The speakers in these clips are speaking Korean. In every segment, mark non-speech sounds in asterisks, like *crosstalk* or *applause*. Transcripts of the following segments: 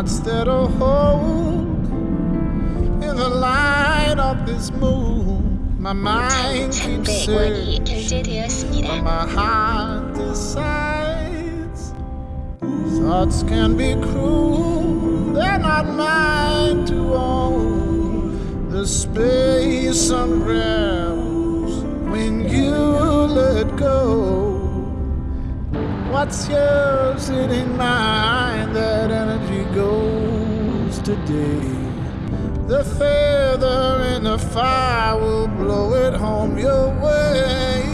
instead of hold in the light of this moon. My mind keeps saying but my heart decides thoughts can be cruel. They're not mine to own. The space unravels when you let go. What's yours, it ain't mine. That energy goes today. The feather in the fire will blow it home your way.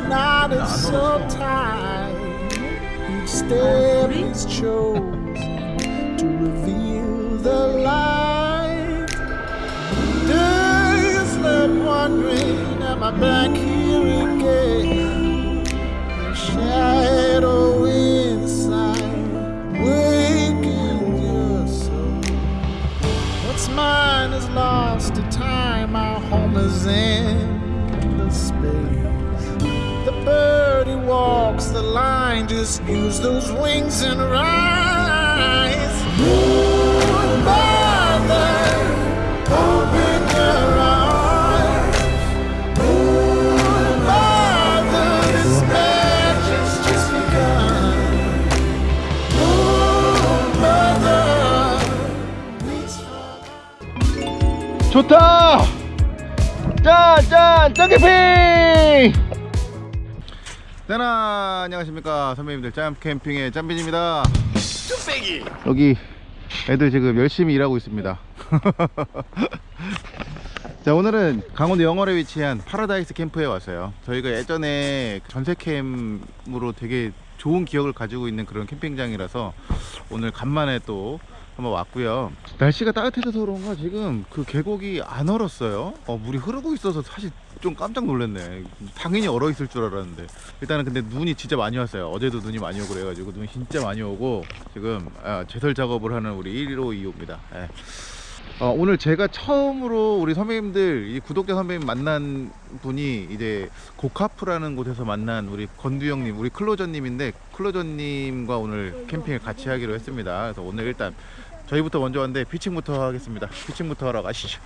When not a is so tight. Each step is chosen to reveal the light. Days left wondering, am I back here 캠핑! 네, 안녕하십니까. 선배님들 짬캠핑의 짬빈입니다. 여기 애들 지금 열심히 일하고 있습니다. *laughs* 자 오늘은 강원도 영월에 위치한 파라다이스 캠프에 왔어요. 저희가 예전에 전세캠으로 되게 좋은 기억을 가지고 있는 그런 캠핑장이라서 오늘 간만에 또 한번 왔고요. 날씨가 따뜻해져서 그런가 지금 그 계곡이 안 얼었어요. 어, 물이 흐르고 있어서 사실 좀 깜짝 놀랐네. 당연히 얼어 있을 줄 알았는데. 일단은 근데 눈이 진짜 많이 왔어요. 어제도 눈이 많이 오고 그래가지고 눈이 진짜 많이 오고 지금 아, 제설 작업을 하는 우리 1호 2호입니다. 예. 어, 오늘 제가 처음으로 우리 선배님들 이 구독자 선배님 만난 분이 이제 고카프라는 곳에서 만난 우리 건두 형님 우리 클로저님인데 클로저님과 오늘 캠핑을 같이 하기로 했습니다. 그래서 오늘 일단 저희부터 먼저 왔는데 피칭부터 하겠습니다. 피칭부터 하러 가시죠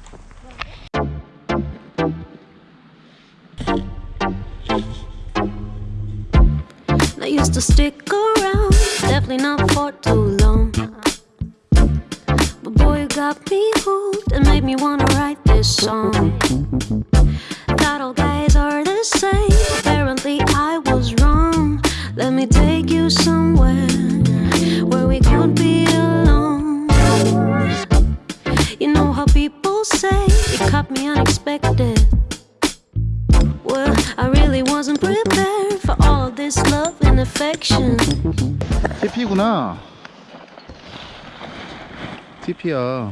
to stick around, definitely not for too long. But boy, you got me hooked and made me wanna write this song. Thought all guys are the same. Apparently, I was wrong. Let me take you somewhere where we could be alone. You know how people say it caught me unexpected. Well, I really wasn't prepared for all this love and affection. TP구나 TP야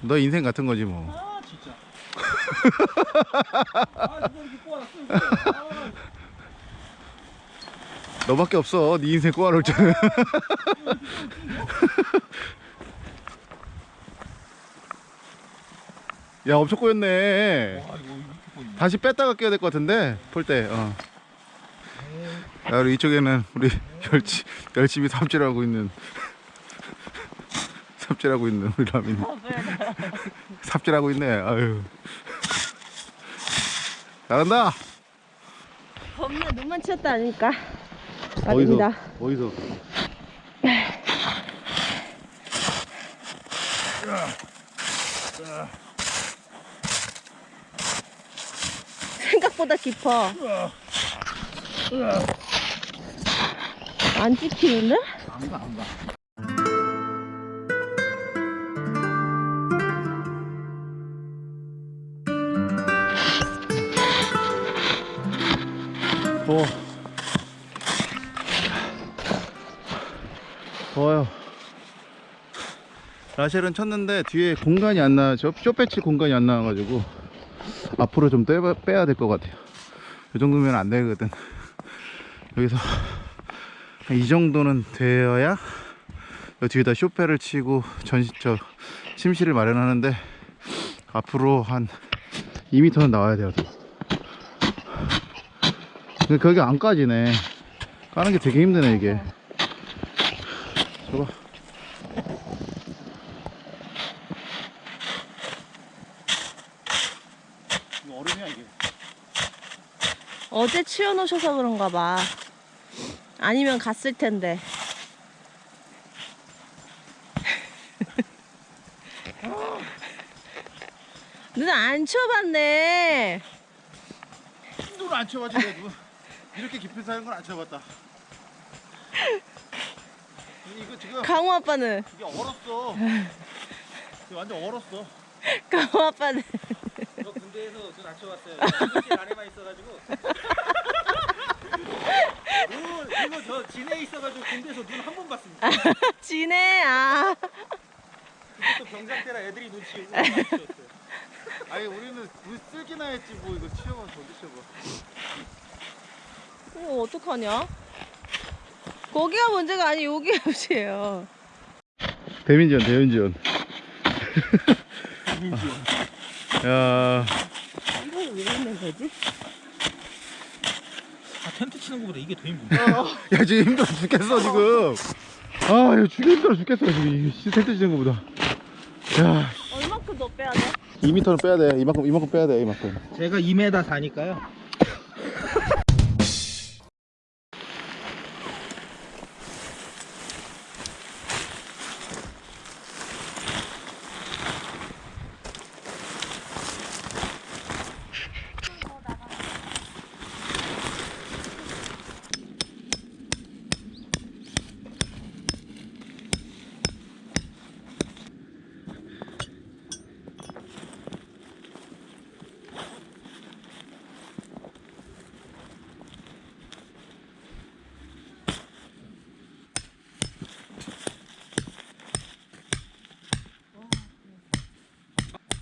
너 인생 같은 거지 뭐 아 진짜. 아 이렇게 꼬아놨어? 아, 너밖에 없어 네 인생 꼬아놓을 줄은 *laughs* 야 엄청 꼬였네 꼬이네. 다시 뺐다가 끼워야 될 것 같은데 풀때 어. 야 우리 이쪽에는 우리 *laughs* 열치, 열심히 삽질하고 있는 *laughs* 삽질하고 있는 우리 라민이. *laughs* 삽질하고 있네. 아유. 잘한다! 겁나 눈만 치웠다 아니까. 어디서? 어디서 생각보다 깊어 안 찍히는데? 안가. 어. 더워요. 라쉘은 쳤는데 뒤에 공간이 안 나, 저 쇼배치 공간이 안 나와가지고 앞으로 좀 빼야, 빼야 될 것 같아요. 이 정도면 안 되거든. 여기서 한이 정도는 되어야 여 뒤에다 쇼페를 치고 전시, 저 침실을 마련하는데 앞으로 한 2m는 나와야 돼요. 더. 근데 거기 안 까지네. 까는 게 되게 힘드네, 이게. 저거. 이거 얼음이야, 이게. 어제 치워놓으셔서 그런가 봐. 아니면 갔을 텐데. *laughs* 눈안 치워봤네. 눈을 안 쳐봤지, 내가. 이렇게 깊은 사는 건안 쳐봤다. 이거 지금 강호 아빠는, 이게 얼었어. 완전 얼었어. *laughs* 강호 아빠는. 저 군대에서 눈 안 쳐봤어요. 사무실 안에만 있어가지고. *laughs* 그리고, 그리고 저 진해에 있어가지고 군대에서 눈 한 번 봤습니다. *laughs* 지네, 아. 그것도 병장 때라 애들이 눈 치우고. *laughs* 아니 우리는 물 쓸기나 했지 뭐 이거 치워봐 저기 치워봐. 이거 어떡하냐? 거기가 문제가 아니 여기가 문제예요. 대민지원 대민지원. 야, 왜 있는 거지? 아 텐트 치는 것보다 이게 더 힘든데. 야 지금 힘들어 죽겠어 지금. 아 이거 죽여 힘들어 죽겠어 지금 이 씨, 텐트 치는 거보다. 야, 얼마큼 더 빼야 돼? 2m는 빼야 돼. 이만큼 이만큼 빼야 돼 이만큼. 제가 2m 사니까요. *laughs*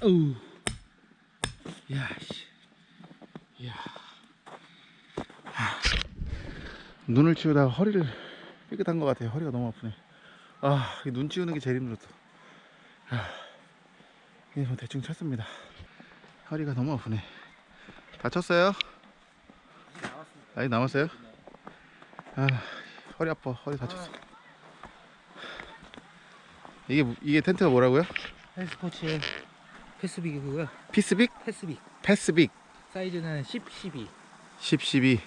어우. 야 씨. 야. 눈을 치우다가 허리를 삐끗한 것 같아요. 허리가 너무 아프네. 아, 이눈 치우는 게 제일 힘들었어. 아, 이제 뭐 대충 쳤습니다. 허리가 너무 아프네. 다쳤어요? 아직 남았어요? 아, 허리 아파. 허리 다쳤어. 이게 뭐- 이게 텐트가 뭐라고요? 헬스포츠의 패스빅이 그거야. 피스빅? 패스빅. 패스빅. 사이즈는 10, 12. 10, 12.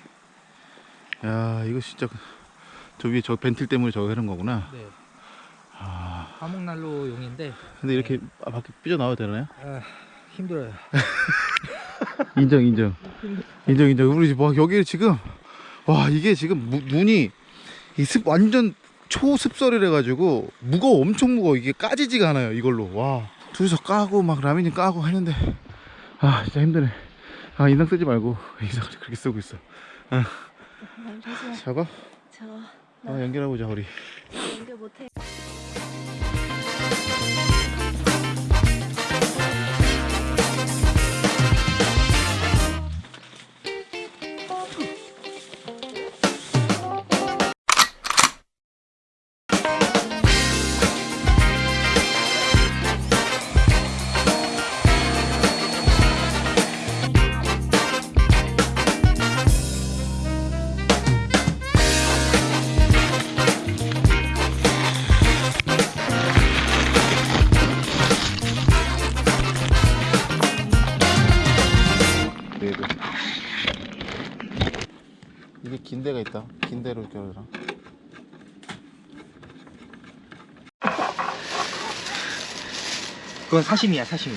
야, 이거 진짜 그- 저 위에 저 벤틀 때문에 저거 해놓은 거구나. 네. 아, 화목난로 용인데 근데 이렇게 아, 밖에 삐져 나와도 되나요? 아, 힘들어요. *laughs* 인정, 인정. 인정, 인정. 우리 뭐 여기 지금 와 이게 지금 무, 눈이 이습 완전 초습설이래 가지고 무거워, 엄청 무거워. 이게 까지지가 않아요. 이걸로. 와 둘이서 까고 막 라면이 까고 하는데 아 진짜 힘드네. 아 인상 쓰지 말고 *laughs* 인상 그렇게 쓰고 있어. 아, 저거 저 아, 연결해 보자 우리. 연결 못해. 그건 사심이야, 사심이.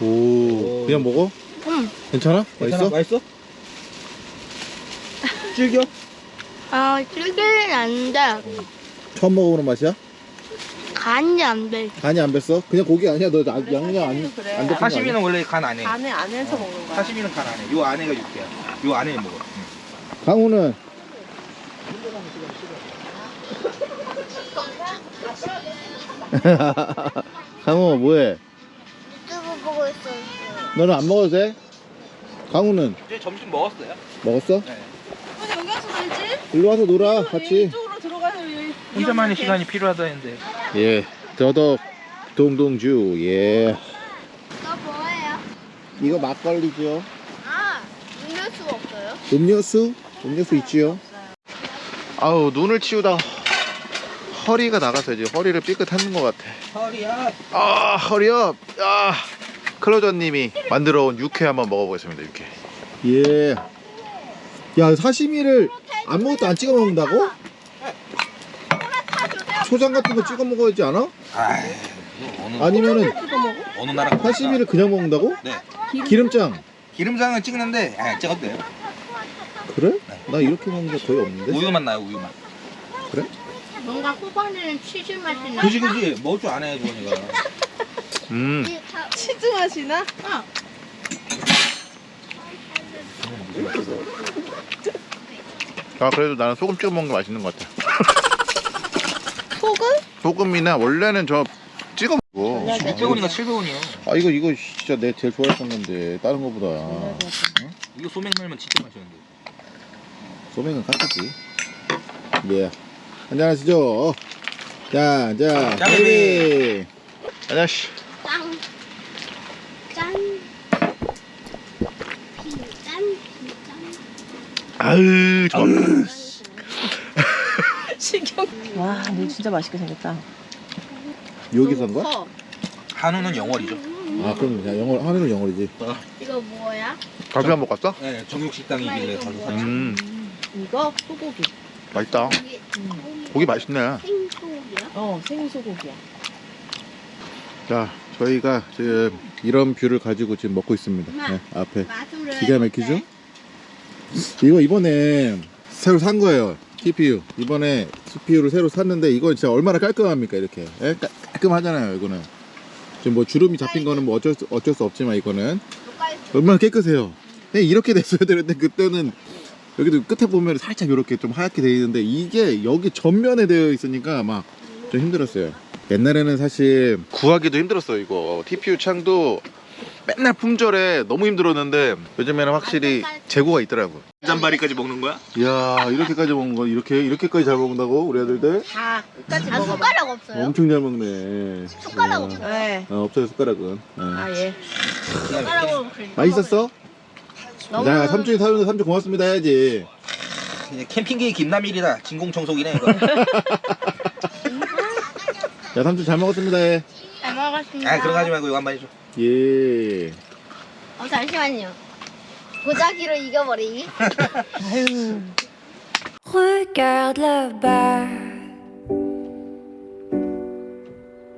오, 그냥 먹어? 응. 괜찮아? 맛있어? 맛있어? 즐겨? 아, 질기는 안 돼. 처음 먹어보는 맛이야? 간이 안 돼. 간이 안 뱄어? 그냥 고기 아니야? 너 나- 양념 안, 사시미는 그래. 안 덮은? 사시미는 원래 간안 해. 안에 안에서 먹는 거야. 사시미는 간안 해. 요 안에가 육개야. 요 안에 먹어. 응. 강우는 *laughs* 강호 뭐해? 유튜브 보고 있었어요. 너는 안 먹어도 돼? 강호는 이제 점심 먹었어요? 먹었어? 네. 근데 여기 와서 놀지? 일로 와서 놀아 같이 이쪽으로 들어가서 여기 혼자만의 시간이 필요하다는데 예 더덕 동동주 예 이거 뭐예요? 이거 막걸리죠 아, 음료수가 없어요? 음료수? 음료수 있지요 아우 눈을 치우다 허리가 나가서 이제 허리를 삐끗하는 것 같아. 허리야 아 허리업. 아 클로저님이 만들어 온 육회 한번 먹어보겠습니다 육회. 예야 사시미를 아무것도 안 찍어 먹는다고? 초장 같은 거 찍어 먹어야지 않아? 아니면은 어느 나라 사시미를 그냥 먹는다고? 네. 기름장. 기름장을 찍는데 아 돼요? 그래? 나 이렇게 먹는 게 거의 없는데. 우유만 나요 우유만 뭔가 호박에는 치즈 맛이 나. 그지 그지. 먹을 줄 아네 주원이가. *laughs* 음. 이 다- 치즈 맛이나? 아 그래도 나는 소금 찍어 먹는 게 맛있는 것 같아. *laughs* 소금? 소금이나 원래는 저 찍어 먹어 600원인가 700원이요 아 이거 이거 진짜 내 제일 좋아했던 건데 다른 거보다. 이거 소맥 넣으면 진짜 맛있는데. 소맥은 카트지. 예 한잔하시죠 자자 짠. 베이비 안녕하시 짠. 짠. 비, 짠, 비, 짠. 아유 좋아 식용. *laughs* 와, 너 진짜 맛있게 생겼다. 여기서 한 거야? 커. 한우는 영월이죠 아 그럼 그냥 영어 하늘은 영어이지 이거 뭐야? 가게 한번 갔어? 네 정육식당이길래 가서 샀죠 음 이거 소고기. 맛있다. 고기 맛있네. 생소고기야? 어, 생소고기야. 자 저희가 지금 이런 뷰를 가지고 지금 먹고 있습니다. 네, 앞에 기가 막히죠? 이거 이번에 새로 산 거예요 TPU 이번에 CPU를 새로 샀는데 이건 진짜 얼마나 깔끔합니까 이렇게. 예? 깔- 깔끔하잖아요 이거는. 지금 뭐 주름이 잡힌 거는 뭐 어쩔 수, 어쩔 수 없지만 이거는. 얼마나 깨끗해요. 그냥 이렇게 됐어야 되는데 그때는 여기도 끝에 보면 살짝 이렇게 좀 하얗게 돼 있는데 이게 여기 전면에 되어 있으니까 막 좀 힘들었어요 옛날에는 사실 구하기도 힘들었어요 이거 TPU 창도 맨날 품절에 너무 힘들었는데 요즘에는 확실히 재고가 있더라고 잔바리까지 먹는 거야? 이야 이렇게까지 먹는 거 이렇게 이렇게까지 잘 먹는다고 우리 아들들 다 끝까지 아, 먹어봐. 숟가락 없어요? 엄청 잘 먹네 숟가락 이야. 없어요? 네. 어, 없어요 숟가락은 네. 아, 예. 숟가락으로 그냥 맛있었어? 너무- 자 삼촌이 사줬는데 삼촌 고맙습니다 해야지 이제 캠핑계의 김남일이다 진공청소기네 이거 야 삼촌 잘 먹었습니다 해. 잘 먹었습니다. 아 그런 거 하지 말고 이거 한 번 해줘 예. 어, 잠시만요. 보자기로 이겨버리기. 아유. Regarde là-bas.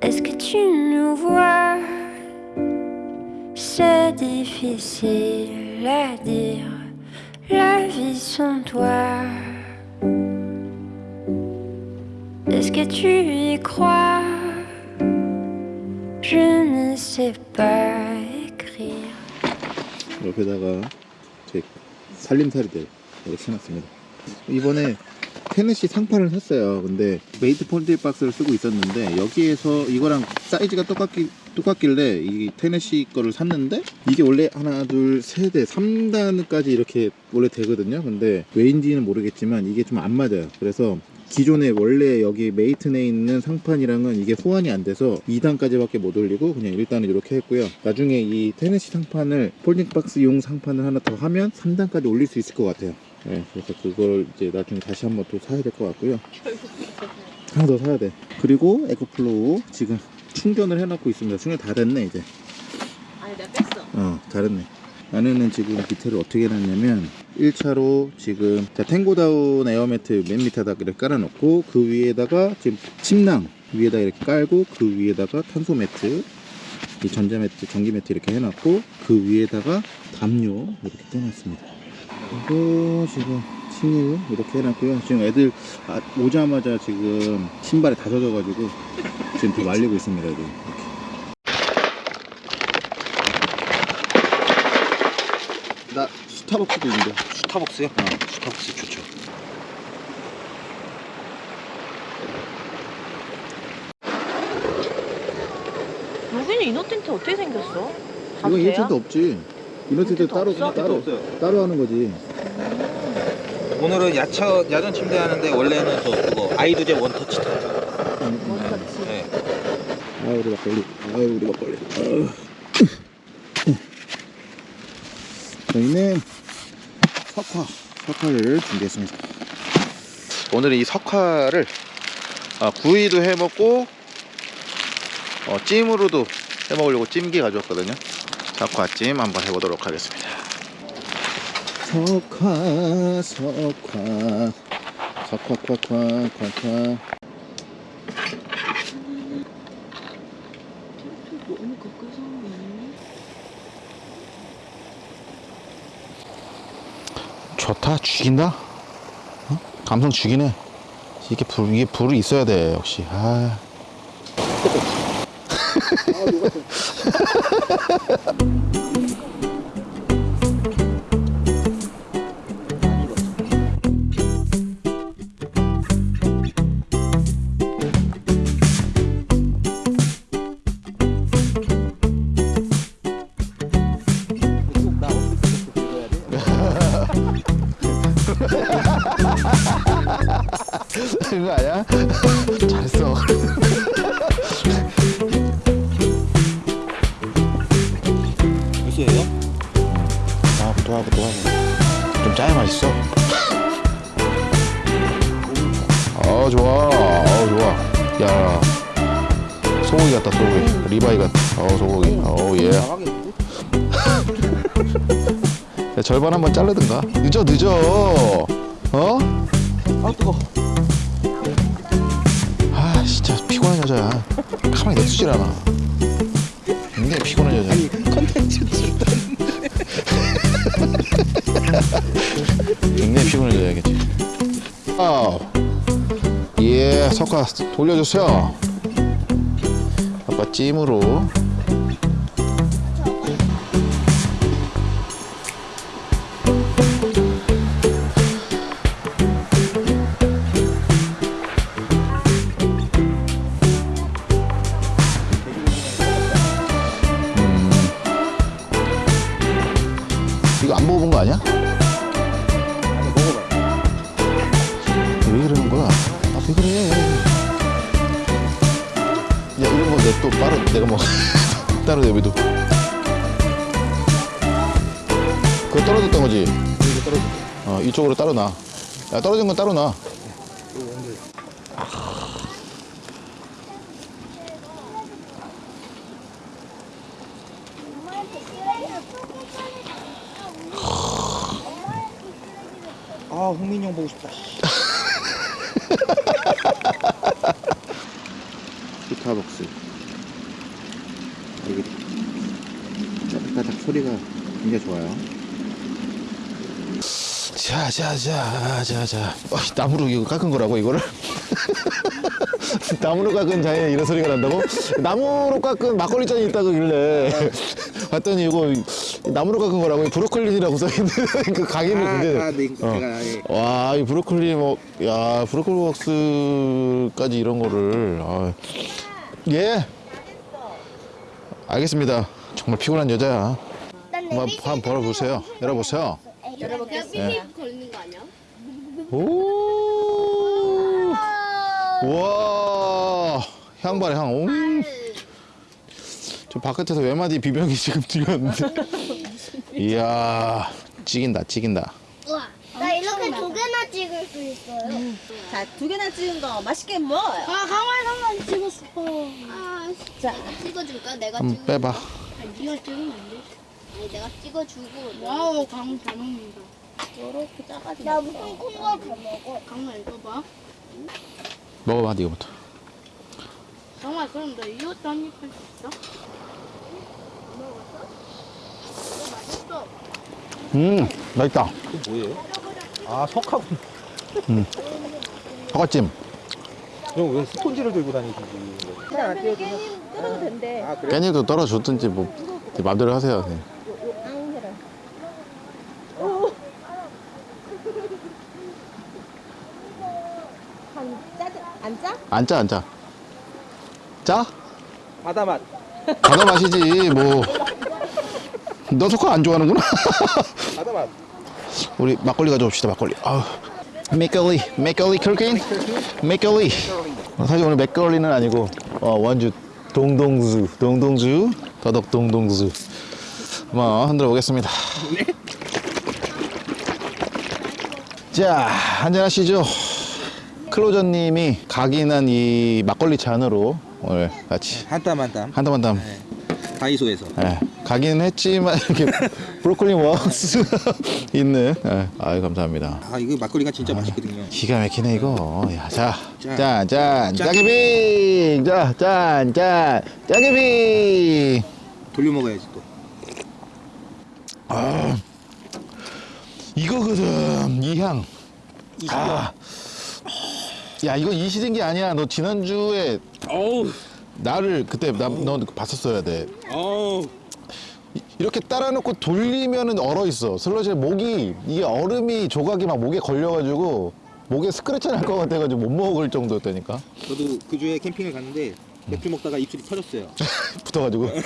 Est-ce que tu nous vois? C'est difficile à dire. La vie sans toi. Est-ce que tu y crois? Je ne sais pas écrire. 옆에다가 제 살림살이들 이렇게 해놨습니다 이번에 테네시 상판을 샀어요. 근데 메이튼 folding 박스를 쓰고 있었는데 여기에서 이거랑 사이즈가 똑같기, 똑같길래 이 테네시 거를 샀는데 이게 원래 하나 둘 세 대 3단까지 이렇게 원래 되거든요. 근데 왜인지는 모르겠지만 이게 좀 안 맞아요. 그래서 기존에 원래 여기 메이튼에 있는 상판이랑은 이게 호환이 안 돼서 2단까지 밖에 못 올리고 그냥 1단을 이렇게 했고요. 나중에 이 테네시 상판을 folding 박스용 상판을 하나 더 하면 3단까지 올릴 수 있을 것 같아요 네, 그래서 그걸 이제 나중에 다시 한번 또 사야 될 것 같고요. 하나 더 사야 돼. 그리고 에코플로우 지금 충전을 해놓고 있습니다. 충전 다 됐네 이제. 아니, 내가 뺐어. 어 잘했네. 안에는 지금 디테일을 어떻게 해놨냐면 1차로 지금 자, 탱고다운 에어매트 맨 밑에다가 이렇게 깔아놓고 그 위에다가 지금 침낭 위에다 이렇게 깔고 그 위에다가 탄소 매트 이 전자 매트 전기 매트 이렇게 해놨고 그 위에다가 담요 이렇게 떼놨습니다 그리고 지금 침유 이렇게 해놨고요 지금 애들 아, 오자마자 지금 신발이 다 젖어가지고 지금 더 말리고 있습니다 애들. 나 스타벅스도 있는데 스타벅스요? 어 스타벅스 좋죠 인어 텐트 어떻게 생겼어? 이거 돼요? 이벤트 없지. 이벤트 따로? 따로 없어요. 따로 하는 거지. 오늘은 야처 야전 침대 하는데 원래는 저 그거 아이두제 원터치 텐트. 원터치. 네. 아유 우리 막걸리. 아유 우리 막걸리. 아유. 저희는 석화 석화를 준비했습니다. 오늘은 이 석화를 아, 구이도 해 먹고 어, 찜으로도 해 먹으려고 찜기 가져왔거든요. 석화찜 한번 해보도록 하겠습니다. 석화 석화. 석화화화화화. 너무 가까이서 하는 좋다. 죽인다? 어? 감성 죽이네. 이게 불 이게 불이 있어야 돼 역시. 아. 그 *laughs* Ha ha ha! 소고기 어예 *laughs* 야, 절반 한번 자르든가. 늦어 늦어. 어? 아 뜨거. 아 진짜 피곤한 여자야. 가만히 냅두질 않아. 굉장히 피곤한 여자 아니 컨텐츠 굉장히 피곤한 여자겠지 아예 석화 돌려주세요. 아빠 찜으로 스타벅스. 이게 짜작짜작 소리가 굉장히 좋아요. 자, 자, 자, 자, 자. 어, 나무로 이거 깎은 거라고 이거를? *laughs* 나무로 깎은 자에 이런 소리가 난다고? 나무로 깎은 막걸리 잔이 있다고 길래 봤더니 이거 나무로 깎은 거라고 브로콜리라고 써있는 *laughs* 그 가게를 근데 아, 네, 어. 예. 와, 이 브로콜리 뭐, 야, 브로콜리 웍스까지 이런 거를, 아, 예. 알겠습니다. 정말 피곤한 여자야. 한번, 한번 벌어보세요. 열어보세요. 열어볼게요. 삐삐 걸리는 거 아니야? 오, 와, 향 봐라, 향. 오. 저 바깥에서 외마디 비명이 *laughs* 지금 들렸는데. 이야, 찍인다, 찍인다. 찍을 수 있어요. 자, 두 개나 찍은 거 맛있게 먹어요. 아, 강화에서만 찍었어. 아, 진짜. 찍어줄까? 내가 한번 찍어. 빼봐. 네가 찍으면 안 돼. 아니, 내가 찍어주고. 와우, 강잘 먹는다. 이렇게 짜가지고. 나 무슨 콩과 다 먹어. 강아 읽어봐. 먹어봐, 니가부터. 강화 그럼 너 이것도 한입 할 수 있어? 음, 맛있다. 그 뭐예요? 아 석화 군. 사과찜. 형 왜 스폰지를 들고 다니시지? 뜯어도 된대. 아 그래? 깻잎도 떨어줬든지 뭐네 마음대로 하세요. 네. 짜지 안 짜? 안 짜, 안 짜. 짜? 바다 맛. 받아 마시지 뭐. 너 석화 안 좋아하는구나. 받아 맛. 우리 막걸리 가져옵시다 막걸리. 아우. 맥걸리, 맥걸리 크루킨, 맥걸리. 어, 사실 오늘 맥걸리는 아니고 어, 원주 동동주, 동동주, 더덕 동동주. 한번 흔들어 보겠습니다. 자, 한잔 하시죠. 클로저님이 각인한 이 막걸리 잔으로 오늘 같이 한 땀 한 땀. 한담한 담. 다이소에서. 예, 가긴 했지만 이렇게 *laughs* 브로콜리 웍스 *laughs* 있는. 예, 아유 감사합니다. 아 이거 막걸리가 진짜 맛있거든요. 기가 막히네 이거. 야, 자, 짠. 짠, 짠, 짜게비, 자, 짠, 짠, 짜게비. 돌려 먹어야지 또. 이거거든 이 향. 아, 야 이거 이 시든 게 아니야. 너 지난 주에 어우. 나를 그때 나, 너 봤었어야 돼. 어우. 이렇게 따라놓고 돌리면은 얼어 있어. 슬러시 목이 이게 얼음이 조각이 막 목에 걸려가지고 목에 스크래치 날 것 같아가지고 못 먹을 정도였다니까. 저도 그 주에 캠핑을 갔는데 맥주 먹다가 입술이 터졌어요. *laughs* 붙어가지고. *laughs*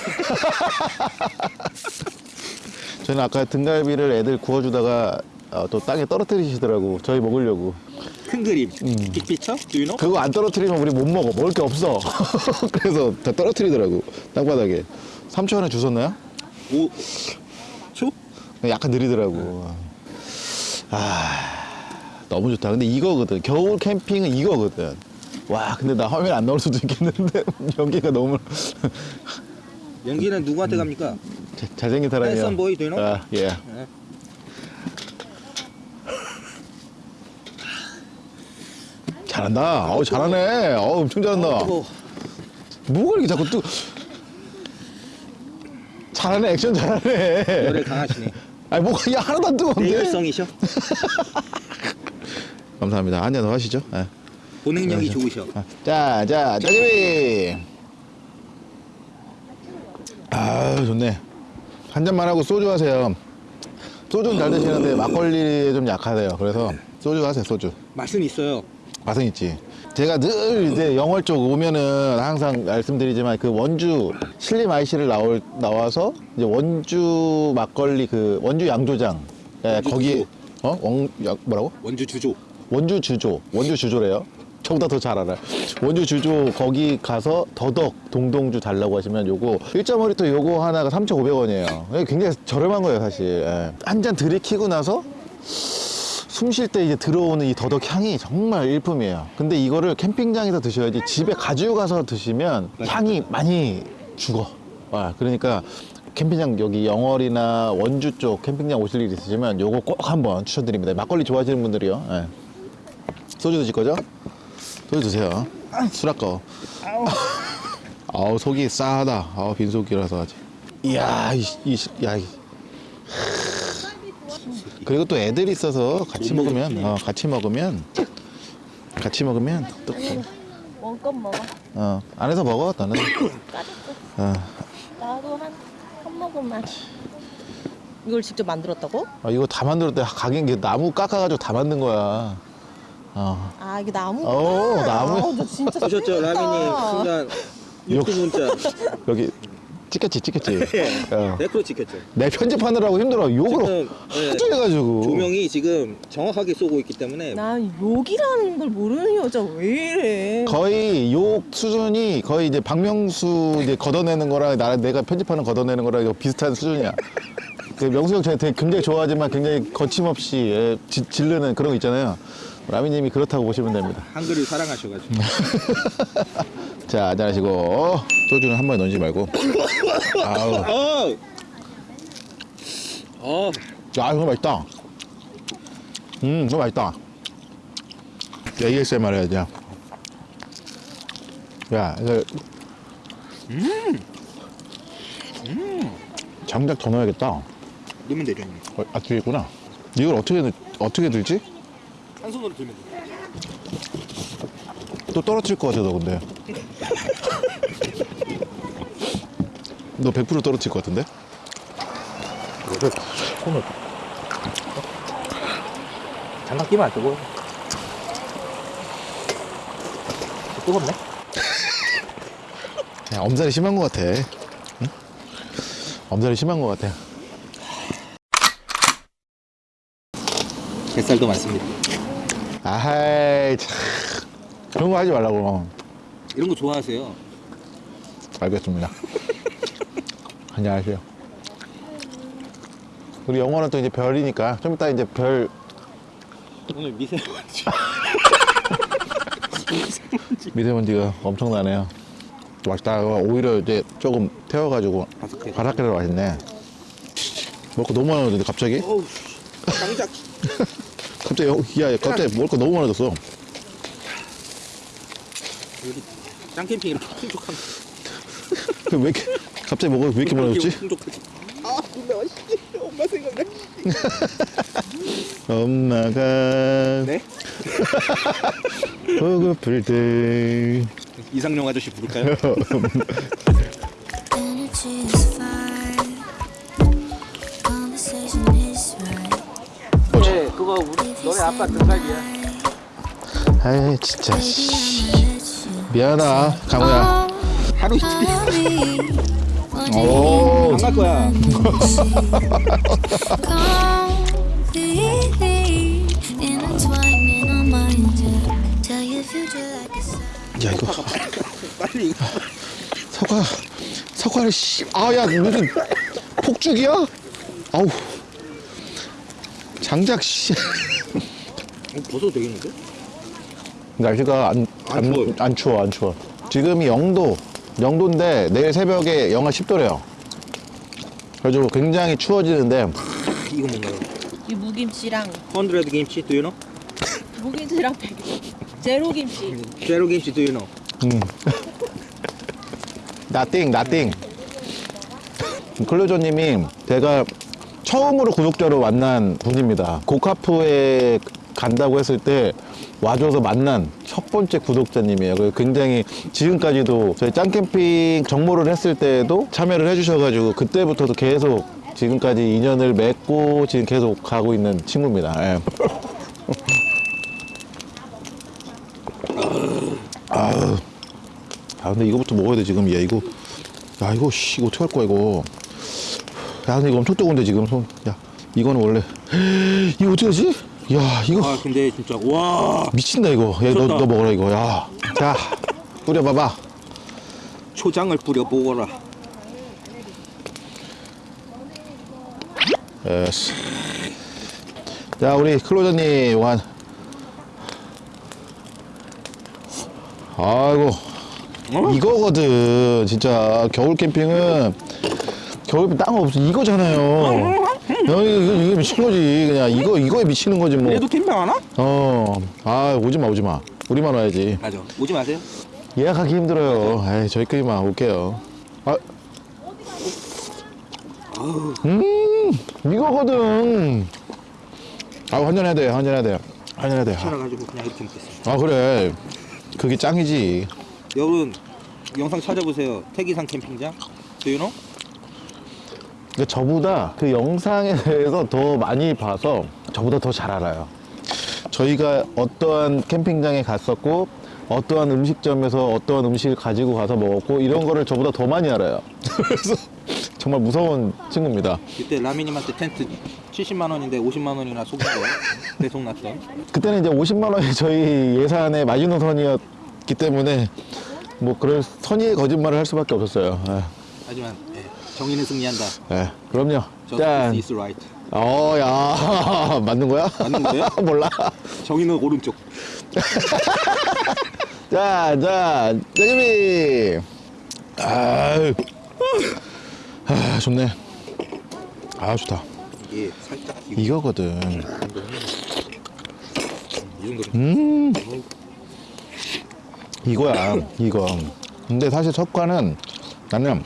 저는 아까 등갈비를 애들 구워주다가 어, 또 땅에 떨어뜨리시더라고. 저희 먹으려고. 큰 그림. 빅피처? Do you know? 그거 안 떨어뜨리면 우리 못 먹어. 먹을 게 없어. *laughs* 그래서 다 떨어뜨리더라고. 땅바닥에. 3초 안에 주웠나요? 오. 초? 약간 느리더라고. 아, 너무 좋다. 근데 이거거든. 겨울 캠핑은 이거거든. 와, 근데 나 화면 안 나올 수도 있겠는데 *laughs* 연기가 너무 *laughs* 연기는 누구한테 갑니까? 자- 잘생긴 boy, do you know? 아, 예. 네. 잘한다. 어우, 잘하네. 어우, 엄청 잘한다. 뭐가 이렇게 자꾸 뜨 잘하네. 액션 잘하네. 열에 강하시네. 아니, 뭐가 이게 하나도 안 뜨거운데. 내열성이셔? *laughs* 감사합니다. 한잔 더 하시죠. 예. 보냉력이 좋으셔. 아, 자, 자, 짜게비. 아, 좋네. 한 잔만 하고 소주 하세요. 소주는 잘 드시는데 막걸리에 좀 약하대요. 그래서 소주 하세요, 소주. 맛은 있어요. 맛은 있지. 제가 늘 이제 영월 쪽 오면은 항상 말씀드리지만 그 원주 신림 IC를 나올 나와서 이제 원주 막걸리 그 원주 양조장 예, 원주 거기 주조. 어? 원, 야, 뭐라고? 원주 주조. 원주 주조, 원주 주조래요. 저보다 더 잘 알아요. 원주 주조 거기 가서 더덕 동동주 달라고 하시면 요거 1.5리터 요거 하나가 3,500원이에요. 굉장히 저렴한 거예요, 사실. 예. 한잔 들이키고 나서 숨 쉴 때 이제 들어오는 이 더덕 향이 정말 일품이에요. 근데 이거를 캠핑장에서 드셔야지 집에 가지고 가서 드시면 향이 많이 죽어. 아, 그러니까 캠핑장 여기 영월이나 원주 쪽 캠핑장 오실 일 있으시면 요거 꼭 한번 추천드립니다. 막걸리 좋아하시는 분들이요. 예. 소주 드실 거죠? 소주 드세요. 술 아까워. 아우 속이 싸하다. 아우 빈속이라서 아직. 이야 이, 이, 시- 야 이. 그리고 또 애들이 있어서 같이 먹으면 어, 같이 먹으면 같이 먹으면 또 원컵 먹어. 어, 안에서 먹어 너는 *coughs* 어, 나도 한, 한 모금만. 이걸 직접 만들었다고? 아, 이거 다 만들었대 가긴 게 나무 깎아가지고 다 만든 거야 어. 아, 이게 나무? 어, 나무. 아, 너 진짜 보셨죠? 라미님 순간 욕. 유튜브 문자. 여기 찍혔지 찍혔지 *laughs* 어. 댓글로 찍혔죠. 내 편집하느라고 힘들어 욕을 예, 하도 해가지고 조명이 지금 정확하게 쏘고 있기 때문에 난 욕이라는 걸 모르는 여자 왜 이래? 거의 욕 수준이 거의 이제 박명수 이제 걷어내는 거랑 나 내가 편집하는 걷어내는 거랑 비슷한 수준이야. 그 명수 형 제가 되게 굉장히 좋아하지만 굉장히 거침없이 예, 지- 지르는 그런 거 있잖아요. 라미님이 그렇다고 보시면 됩니다. 한글을 사랑하셔가지고. *laughs* 자, 안녕하시고 소주는 한 번에 넣지 말고. 아우, 어. 어. 야 이거 맛있다. 음, 이거 맛있다. ASMR 해야지. 야, 이거. 장작 더 넣어야겠다. 넣으면 되죠. 어, 아 뒤에 있구나. 이걸 어떻게 넣- 어떻게 들지? 한 손으로 들면 돼요. 또 떨어뜨릴 것 같아 너 근데. 너 100% 떨어뜨릴 것 같은데? 이거를 손을 장갑 끼면 안 뜨고 뜨겁네? 야, 엄살이 심한 것 같아. 엄살이 심한 것 같아. 뱃살도 많습니다. 아이, 참. 그런 거 하지 말라고. 이런 거 좋아하세요? 알겠습니다. 안녕하세요. 우리 영어는 또 이제 별이니까 좀 이따 이제 별 오늘 미세먼지. *laughs* 미세먼지가 엄청나네요. 맛있다. 오히려 이제 조금 태워가지고 바삭해. 바삭해서 맛있네. 먹고 너무 많아졌는데 갑자기? 어우. 갑자기 여- 야 갑자기 먹을 거 너무 많아졌어. 여기 짱캠핑 이렇게 풍족한. 그왜 이렇게 갑자기 먹어 왜 이렇게 많아졌지? 풍족하지. 아, 근데 맛있지. 엄마 생각나. *laughs* 엄마가 네? *laughs* 보고플 때 이상용 아저씨 부를까요? *laughs* 그거 우리 너네 아빠 등갈이야. 아이 진짜 씨. 미안하다 강우야. 하루 이틀. 오 안갈 거야. 야 이거 빨리. 사과 사과를 씨 아야 무슨 폭죽이야? 아우 장작 씨 *laughs* 어, 벗어도 되겠는데? 날씨가 안, 안 안, 추워요. 안 추워 안 추워 지금이 영도 영도인데 내일 새벽에 영하 10도래요 그래가지고 굉장히 추워지는데 이거 뭔가요? 이 무김치랑 100 김치, do you know? 무김치랑 백 제로 김치. 제로 김치, do you know? 음. *laughs* 나띵 나띵 클로저님이 제가 처음으로 구독자로 만난 분입니다. 고카프에 간다고 했을 때 와줘서 만난 첫 번째 구독자님이에요. 그래서 굉장히 지금까지도 저희 짱캠핑 정모를 했을 때도 참여를 해주셔가지고 그때부터도 계속 지금까지 인연을 맺고 지금 계속 가고 있는 친구입니다. 예. *laughs* 아 근데 이거부터 먹어야 돼 지금. 야 이거. 야 이거 씨 이거 어떡할 거야 이거 야 근데 이거 엄청 뜨거운데 지금 손 야 이거는 원래. *gasps* 이거 어떻게 하지? 야 이거 아, 근데 진짜, 와. 미친다 이거. 야너 먹어라 이거. 야 자 뿌려봐봐. 초장을 뿌려 보거라. Yes. 자 우리 클로저님 완 아이고. 이거거든 진짜. 겨울 캠핑은 겨울 캠핑 땅 없어. 이거잖아요. 야, 이거, 이거 미친 거지. 그냥 이거 이거에 미치는 거지 뭐. 얘도 캠핑 하나? 어, 아 오지 마 오지 마. 우리만 와야지. 맞아. 오지 마세요. 예약하기 힘들어요. 에이 저희끼리만 올게요. 아. 음 이거거든. 아 환전해야 돼 환전해야 돼 환전해야 돼 살아가지고 그냥 이렇게 먹겠습니다. 아 그래. 그게 짱이지. 여러분, 영상 찾아보세요. 태기산 캠핑장. do you know? 근데 저보다 그 영상에 대해서 더 많이 봐서 저보다 더 잘 알아요. 저희가 어떠한 캠핑장에 갔었고 어떠한 음식점에서 어떠한 음식을 가지고 가서 먹었고 이런 거를 저보다 더 많이 알아요. *laughs* 그래서 정말 무서운 친구입니다. 그때 라미님한테 텐트 70만 원인데 50만 원이나 속은 거 *laughs* 배송 났던. 그때는 이제 50만 원이 저희 예산의 마지노 선이었기 때문에 뭐 그럴 선의의 거짓말을 할 수밖에 없었어요. 예, 하지만 예, 정의는 승리한다. 예, 그럼요. 짠. is right. 어, 야, *laughs* 맞는 거야? 맞는 거예요? *laughs* 몰라. 정의는 오른쪽. *laughs* 자, 자, 짜장미. 아유, 아, 좋네. 아, 좋다. 이게 살짝 이거거든. 음, 이거야, 이거. 근데 사실 첫과는 나는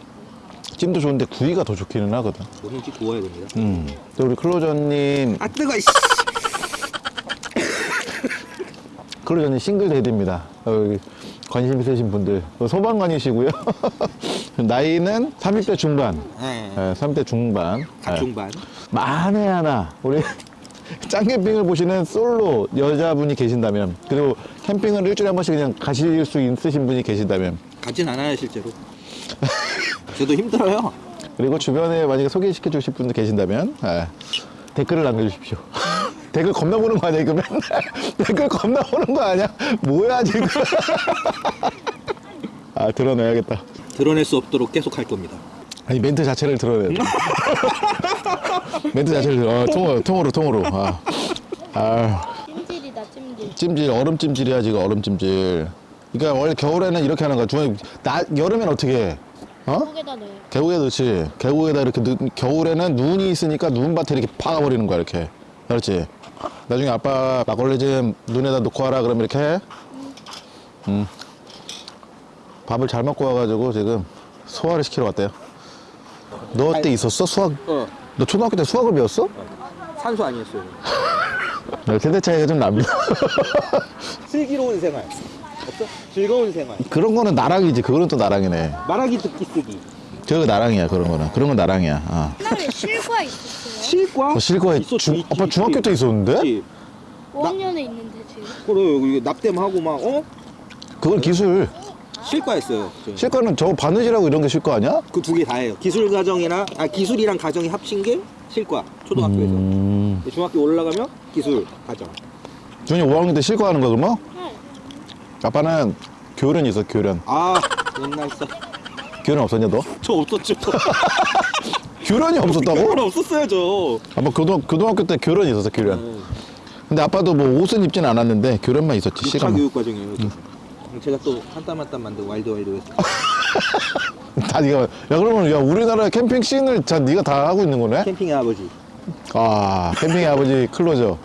찜도 좋은데 구이가 더 좋기는 하거든. 뭐든지 구워야 됩니다. 음. 또 우리 클로저님, 아 뜨거. 이씨. *laughs* 클로저님 싱글 데드입니다. 어, 여기 관심 있으신 분들. 어, 소방관이시고요. *laughs* 나이는 30대 중반. 예. 예, 30대 중반. 예. 각중반. 만에 하나 우리 *laughs* 짱캠핑을 보시는 솔로 여자분이 계신다면 그리고 캠핑을 일주일에 한 번씩 그냥 가실 수 있으신 분이 계신다면 가진 않아요 실제로. 저도 힘들어요. 그리고 주변에 만약에 소개시켜 주실 분들 계신다면 예, 댓글을 남겨주십시오. *laughs* 댓글 겁나 보는 거 아니야 이거 맨날 *laughs* 댓글 겁나 보는 거 아니야? 뭐야 지금? *laughs* 아 드러내야겠다. 드러낼 수 없도록 계속 할 겁니다. 아니 멘트 자체를 드러내. 멘트 자체를. 어, 통으로 통으로 통으로. 아, 아 찜질이다 찜질. 찜질 얼음 찜질이야 지금 얼음 찜질. 그러니까 원래 겨울에는 이렇게 하는 거야. 중에 나 여름엔 어떻게 해? 어? 속에다 넣어. 계곡에 넣지. 계곡에다 이렇게 넣, 겨울에는 눈이 있으니까 눈밭에 이렇게 박아버리는 거야 이렇게. 그렇지. 나중에 아빠 막걸리 좀 눈에다 놓고 와라 그러면 이렇게 해. 음. 밥을 잘 먹고 와가지고 지금 소화를 시키러 왔대요. 너때 있었어 수학? 어. 너 초등학교 때 수학을 배웠어? 산소 아니었어요. 네, 세대 차이가 좀 납니다. *laughs* 슬기로운 생활. 없어? 즐거운 생활. 그런 거는 나랑이지. 그거는 또 나랑이네. 말하기 듣기 쓰기. 저거 나랑이야 그런 거는. 그런 건 나랑이야. 어. 옛날에 실과 있었어요. 실과? 어, 실거에 있었지, 중, 있지, 아빠. 중학교 때 있었는데? 있지. 5학년에 있는데 지금. 그래 여기 납땜하고 막 어? 그건 기술. 실과했어요. 저. 실과는 저 바느질하고 이런 게 실과 아니야? 그 두 개다 해요. 기술 과정이나 아 기술이랑 과정이 합친 게 실과 초등학교에서. 음. 중학교 올라가면 기술 과정. 준이 5학년 때 실과하는 거야 그러면? 네. 아빠는 교련이 있어 교련. 아 옛날 써. 교련 없었냐 너? 저 없었죠. 교련이 없었다고? 그건 없었어요 저. 아빠 교등, 고등학교 때 교련이 있었어 교련. 네. 근데 아빠도 뭐 옷은 입진 않았는데 교련만 있었지 6차 시간. 교육 과정이에요. 음. 제가 또 한 땀 한 땀 만든 와일드 와일드 웨스트. *laughs* 다 네가 야 그러면 야 우리나라 캠핑 scene을 다 네가 다 하고 있는 거네? 캠핑의 아버지. 아 캠핑의 아버지 클로저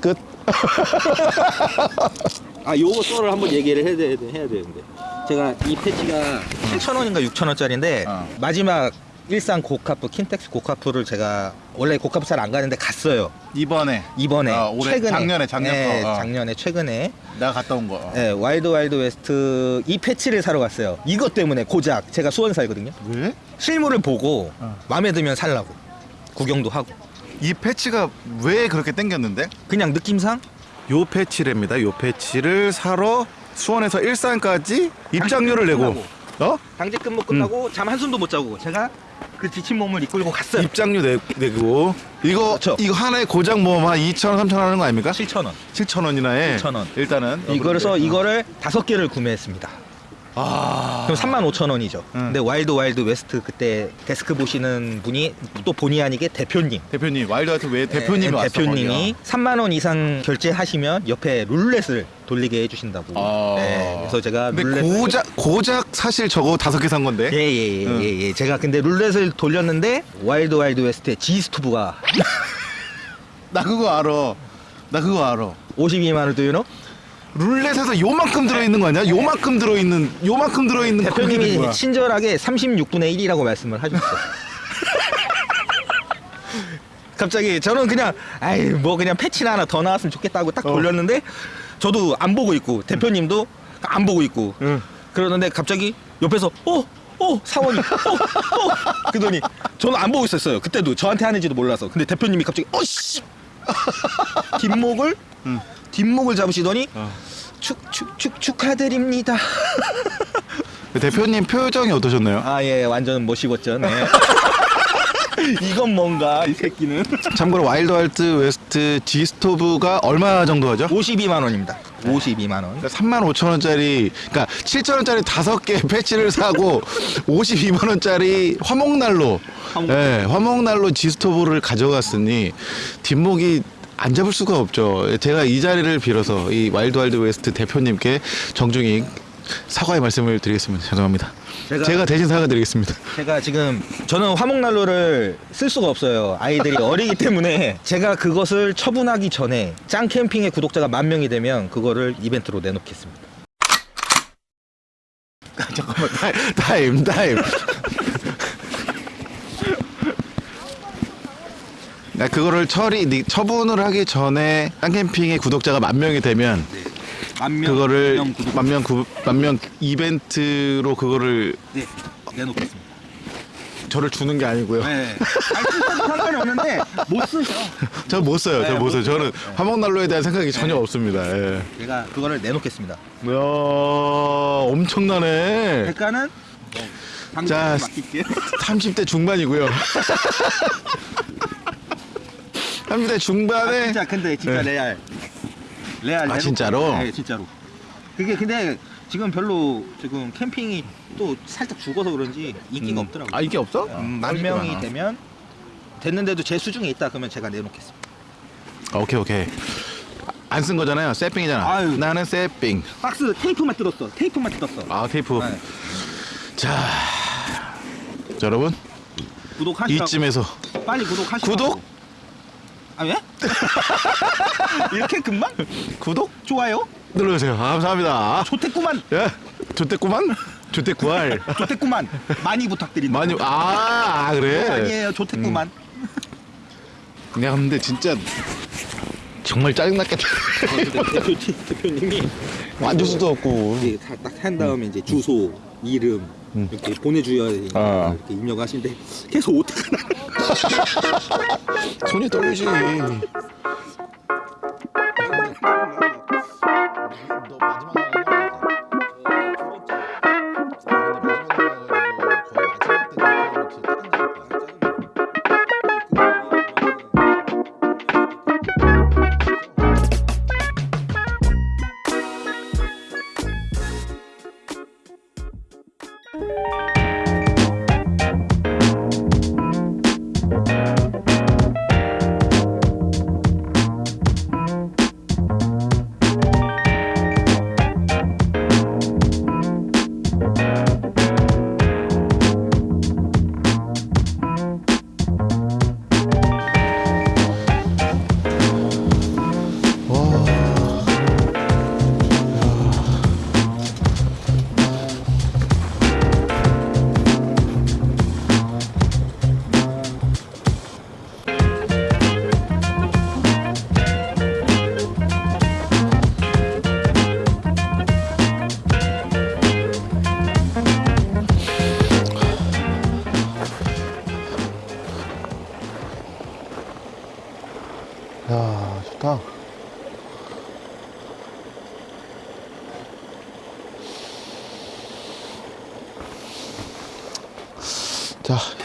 끝. *laughs* 아 요거 썰을 한번 얘기를 해야, 돼, 해야 되는데 제가 이 패치가 7,000원인가 6,000원짜리인데 어. 마지막 일산 고카프 킨텍스 고카프를 제가 원래 고카프 잘 안 가는데 갔어요 이번에 이번에 아, 올해? 최근에 작년에, 작년 네, 거, 어. 작년에 최근에 내가 갔다 온 거. 네, 와일드 와일드 웨스트 이 패치를 사러 갔어요 이것 때문에 고작 제가 수원 살거든요 왜? 실물을 보고 어. 마음에 들면 살라고 구경도 하고 이 패치가 왜 그렇게 땡겼는데? 그냥 느낌상 요 패치랍니다. 요 패치를 사러 수원에서 일산까지 입장료를 내고 어? 당직 근무 끝나고 잠 한숨도 못 자고 제가 그 지친 몸을 이끌고 갔어요 입장료 내, 내고 이거 그렇죠. 이거 하나에 고작 뭐한 2천 원, 3천 원 하는 거 아닙니까? 7,000원 7천 원이나 해. 7,000원. 일단은 이거래서 이거를 다섯 개를 구매했습니다. 아. 그럼 35,000원이죠. 응. 근데 와일드 와일드 웨스트 그때 데스크 보시는 분이 또 본의 아니게 대표님. 대표님 와일드 와일드 왜 대표님이 네, 왔어? 대표님이 3만 원 이상 결제하시면 옆에 룰렛을 돌리게 해주신다고. 아. 네, 그래서 제가 룰렛 고작 고작 사실 저거 다섯 개 산 건데. 예예예 응. 예, 예. 제가 근데 룰렛을 돌렸는데 와일드 와일드 웨스트의 G 스토브가 *laughs* 나 그거 알아. 나 그거 알아. 52만 원 도 유노? 룰렛에서 요만큼 들어있는 거 아니야? 요만큼 들어있는 요만큼 들어있는 거 그게 대표님이? 친절하게 36분의 1이라고 말씀을 하셨어요. *laughs* 갑자기 저는 그냥 아이 뭐 그냥 패치나 하나 더 나왔으면 좋겠다고 딱 어. 돌렸는데 저도 안 보고 있고 대표님도 안 보고 있고 응. 그러는데 갑자기 옆에서 어? 어 사원이 어? 어? 그러더니 저는 안 보고 있었어요 그때도 저한테 하는지도 몰라서 근데 대표님이 갑자기 어씨 *laughs* 뒷목을 응. 뒷목을 잡으시더니 어. 축, 축하드립니다 *laughs* 대표님 표정이 어떠셨나요? 아 예 완전 똥 씹었죠 네. *laughs* 이건 뭔가 이 새끼는 참고로 와일드 와일드 웨스트 G 스토브가 얼마 정도 하죠? 52만 원입니다 52만 원 3만 5천 원짜리, 그러니까 7천 원짜리 다섯 개 패치를 사고 *laughs* 52만 원짜리 화목난로, 화목. 예, 화목난로 G 스토브를 가져갔으니 뒷목이 안 잡을 수가 없죠. 제가 이 자리를 빌어서 이 와일드 와일드 웨스트 대표님께 정중히 사과의 말씀을 드리겠습니다. 죄송합니다. 제가- 제가 대신 사과드리겠습니다. 제가 지금 저는 화목난로를 쓸 수가 없어요 아이들이 어리기 때문에 제가 그것을 처분하기 전에 짱 캠핑의 구독자가 만 명이 되면 그거를 이벤트로 내놓겠습니다 *laughs* 잠깐만 타임 타임 나 그거를 처리 니- 처분을 하기 전에 짱캠핑의 구독자가 만 명이 되면 만명 그거를 구독 만명 만명 이벤트로 그거를 네 내놓겠습니다 저를 주는 게 아니고요. 네 상관이 없는데 못 쓰셔 *laughs* 저못 써요. 네, 저못못 써요. 저는 화목난로에 대한 생각이 전혀 없습니다. 예. 제가 그거를 내놓겠습니다 이야 엄청나네. 대가는 자, 맡길게요. 30대 중반이고요. *laughs* 30대 중반에 아, 진짜 근데 진짜 네. 레알. 레알. 아. 진짜로? 네, 진짜로. 그게 근데 지금 별로 지금 캠핑이 또 살짝 죽어서 그런지 인기가 음. 없더라고요. 아 인기 없어? 음, 만 인기 명이. 되면 됐는데도 제 수중에 있다 그러면 제가 내놓겠습니다. 아, 오케이 오케이. 안 쓴 거잖아요. 세핑이잖아. 아유. 나는 세핑. 박스 테이프만 뜯었어. 테이프만 뜯었어. 아 테이프. 네. 자, 자, 여러분 구독하시라고. 이쯤에서 빨리 구독하시고. 구독? 아 왜? *laughs* 이렇게 금방? 구독 좋아요? 눌러주세요. 아, 감사합니다. 좋댔구만. 예, 좋댔구만. 좋댔구알. 좋댔구만. 많이 부탁드린다. 많이 아, 아 그래. 아니에요. 좋댔구만. 야 근데 진짜 정말 짜증났겠다. 대표, 대표님이 만질 수도 없고. 이게 딱한 다음에 이제 주소, 이름 음. 이렇게 보내줘야 되니까 아. 이렇게 입력하시는데 계속 오타가 나. *laughs* 손이 떨리지. 야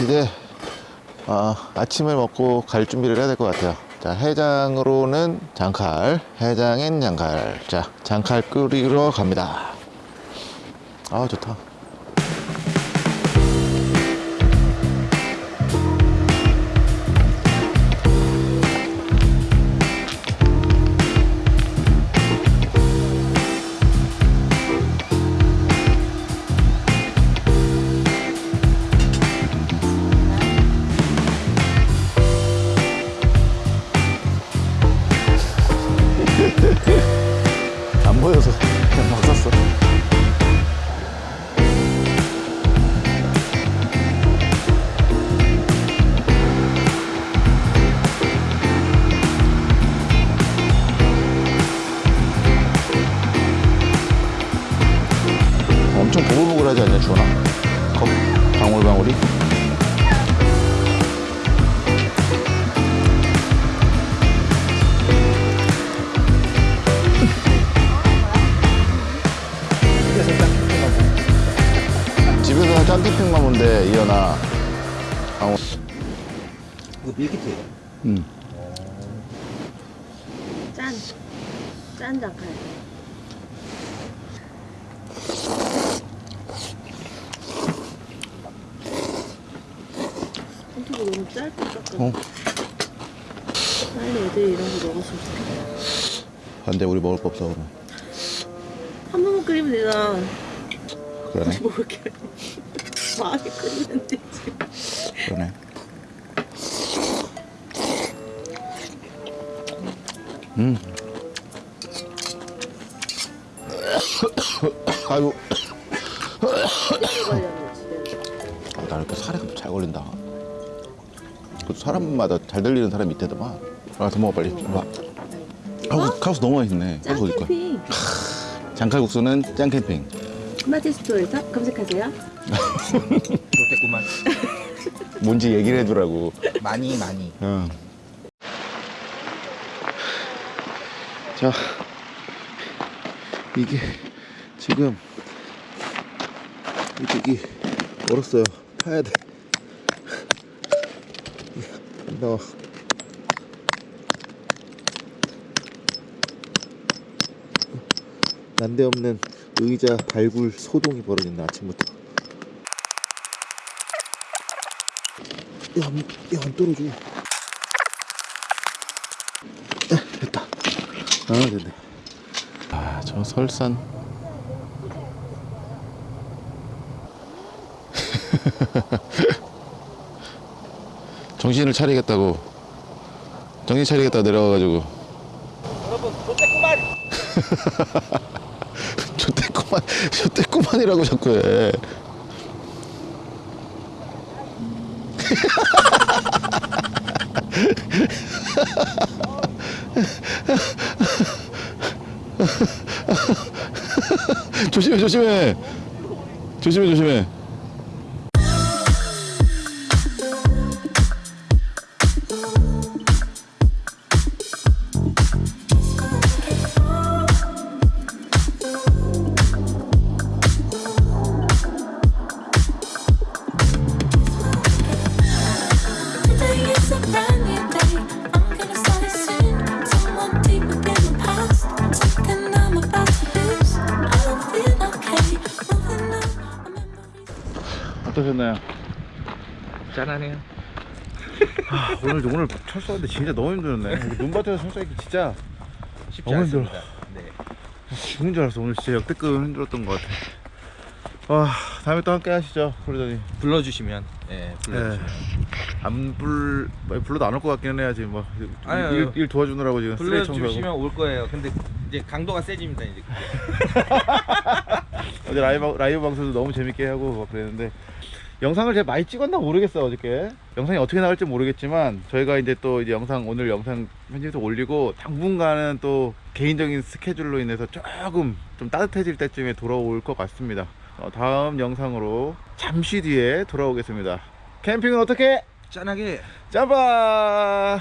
이제 아, 아침을 먹고 갈 준비를 해야 될 것 같아요. 자 해장으로는 장칼, 해장엔 양칼. 자 장칼 끓이러 갑니다. 아 좋다. 없어, 그럼. 한 번만 끓이면 되잖아. 그러네. *laughs* 많이 끓이면 되지. 그러네. 음. *coughs* 아이고. *coughs* 아, 나 이렇게 살이 잘 걸린다. 그 사람마다 잘 들리는 사람이 있대더만. 아, 더 먹어 빨리. 봐. 카우스, 카우스 너무 맛있네. 거야? 캠핑. 장칼국수는 짱 캠핑. 스마트 스토어에서 검색하세요. 좋댔구만. *laughs* 뭔지 얘기를 해두라고. 많이 많이. 어. 자, 이게 지금 이쪽이 얼었어요. 타야 돼. 나와. 난데없는 의자 발굴 소동이 벌어졌네 아침부터. 야, 안- 야, 안 떨어져. 아, 됐다. 아, 됐네. 아, 저 설산. *laughs* 정신을 차리겠다고. 정신 차리겠다 내려와가지고. 여러분 좋겠구만 *laughs* *laughs* 저때꾸만, 저때꾸만이라고 자꾸 해. *laughs* 조심해, 조심해. 조심해, 조심해. 철수하는데 진짜 너무 힘들었네. 눈밭에서 철수하기 진짜 쉽지 너무 힘들어. 않습니다 네. 죽는 줄 알았어. 오늘 진짜 역대급 힘들었던 것 같아. 와, 다음에 또 함께 하시죠, 그러더니. 불러주시면 네 불러주시면 안 불, 뭐, 불러도 안 올 것 같기는 해야지, 뭐. 일, 일, 일 도와주느라고 지금. 불러주시면 올 거예요 근데 이제 강도가 세집니다 이제 *laughs* 어제 라이브, 라이브 방송도 너무 재밌게 하고 막 그랬는데. 영상을 제가 많이 찍었나 모르겠어, 어저께. 영상이 어떻게 나올지 모르겠지만, 저희가 이제 또 이제 영상, 오늘 영상 편집해서 올리고, 당분간은 또 개인적인 스케줄로 인해서 조금 좀 따뜻해질 때쯤에 돌아올 것 같습니다. 어, 다음 영상으로 잠시 뒤에 돌아오겠습니다. 캠핑은 어떻게? 짠하게 잡아!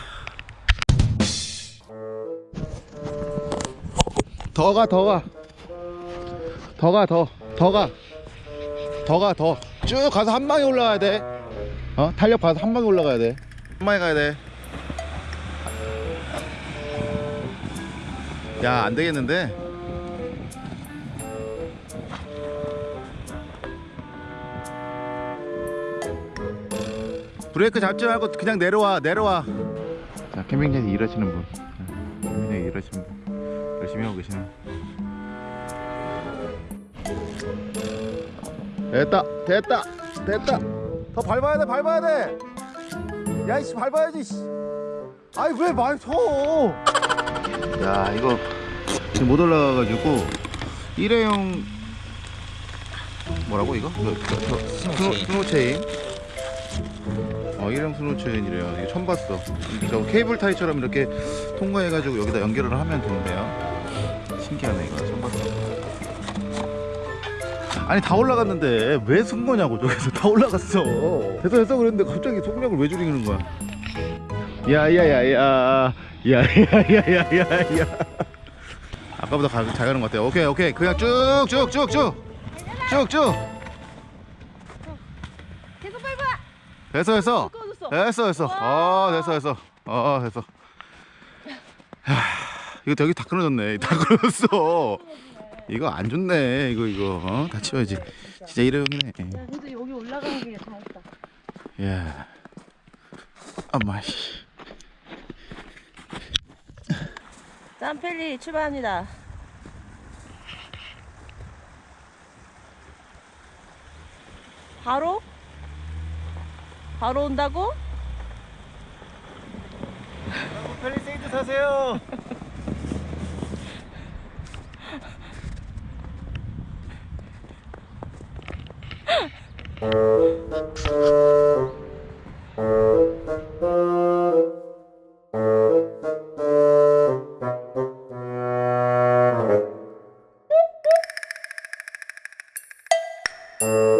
더 가, 더 가. 더 가, 더. 더 가. 더 가, 더. 쭉 가서 한 방에 올라가야 돼. 어? 탄력 봐서 한 방에 올라가야 돼. 한 방에 가야 돼. 야, 안 되겠는데? 브레이크 잡지 말고 그냥 내려와 내려와 자 캠핑장에서 일하시는 분 캠핑장에 일하시는 분 열심히 하고 계시네 됐다 됐다 됐다. 더 밟아야 돼 밟아야 돼. 야이씨 밟아야지 씨. 아이 왜 많이 서? 야 이거 지금 못 올라가가지고 일회용 뭐라고 이거? 이거, 이거, 이거 스노, 스노 체인. 어 일회용 스노 체인이래요. 이거 처음 봤어. 저 케이블 타이처럼 이렇게 통과해가지고 여기다 연결을 하면 된대요. 신기하네 이거 아니 다 올라갔는데 왜 쓴 거냐고 저기서 다 올라갔어 됐어 됐어 그랬는데 갑자기 속력을 왜 줄이는 거야 야야야야 야야야야야야 아까보다 가, 잘 가는 것 같아요 오케이 오케이 그냥 쭉쭉쭉쭉 쭉쭉 계속 밟아. 됐어 됐어 됐어 됐어 어 됐어 됐어 어 됐어 하, 이거 되게 다 끊어졌네 다 끊어졌어 이거 안 좋네 이거 이거 어? 다 치워야지 진짜 일회용이네 야, 그래도 여기 올라가는 게 다행이다. 야 엄마 씨 짬펠리 출발합니다. 바로? 바로 온다고? 펠리세이드 사세요 *laughs* Thank uh... you.